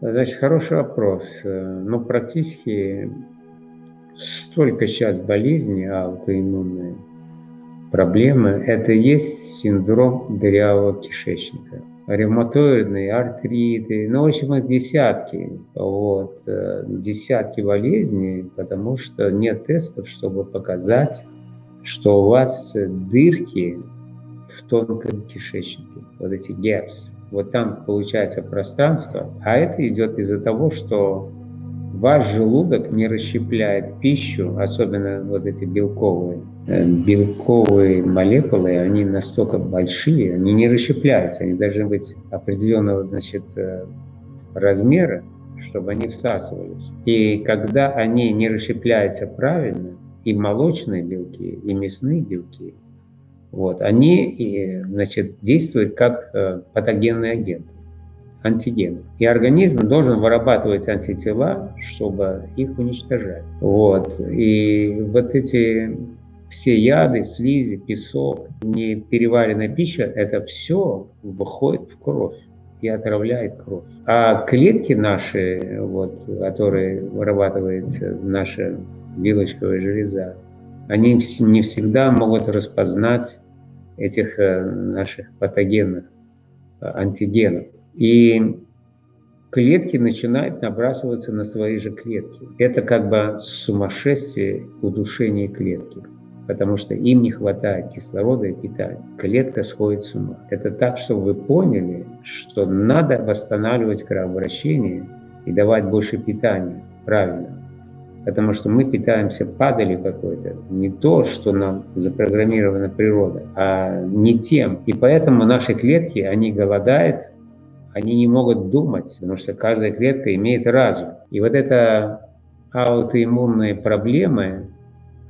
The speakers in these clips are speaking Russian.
Значит, хороший вопрос. Ну, практически столько сейчас болезней аутоиммунные проблемы. Это есть синдром дырявого кишечника. Ревматоидные, артриты, ну, в общем, их десятки. Вот, э, десятки болезней, потому что нет тестов, чтобы показать, что у вас дырки в тонком кишечнике, вот эти gaps. Вот там получается пространство, а это идет из-за того, что ваш желудок не расщепляет пищу, особенно вот эти белковые. Э, белковые молекулы, они настолько большие, они не расщепляются, они должны быть определенного значит, э, размера, чтобы они всасывались. И когда они не расщепляются правильно, и молочные белки, и мясные белки, вот, они значит, действуют как э, патогенный агент антигенов. И организм должен вырабатывать антитела, чтобы их уничтожать. Вот. И вот эти все яды, слизи, песок, непереваренная пища, это все выходит в кровь и отравляет кровь. А клетки наши, вот, которые вырабатывает наша вилочковая железа, они не всегда могут распознать этих э, наших патогенных э, антигенов. И клетки начинают набрасываться на свои же клетки. Это как бы сумасшествие удушения клетки, потому что им не хватает кислорода и питания. Клетка сходит с ума. Это так, чтобы вы поняли, что надо восстанавливать кровообращение и давать больше питания. Правильно. Потому что мы питаемся падалью какой-то, не то, что нам запрограммирована природа, а не тем. И поэтому наши клетки, они голодают, они не могут думать, потому что каждая клетка имеет разум. И вот это аутоиммунные проблемы,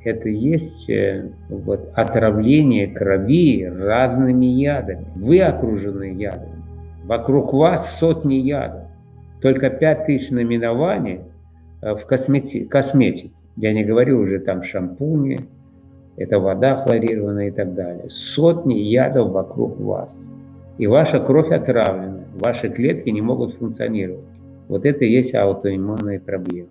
это есть э, вот, отравление крови разными ядами. Вы окружены ядами. Вокруг вас сотни ядов. Только 5000 наименований в космети косметике. Я не говорю уже там шампуни, это вода хлорированная и так далее. Сотни ядов вокруг вас. И ваша кровь отравлена ваши клетки не могут функционировать. Вот это и есть аутоиммунные проблемы.